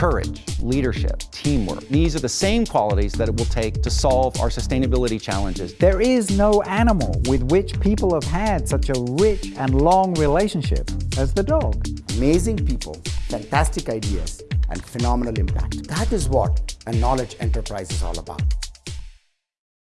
Courage, leadership, teamwork. These are the same qualities that it will take to solve our sustainability challenges. There is no animal with which people have had such a rich and long relationship as the dog. Amazing people, fantastic ideas, and phenomenal impact. That is what a knowledge enterprise is all about.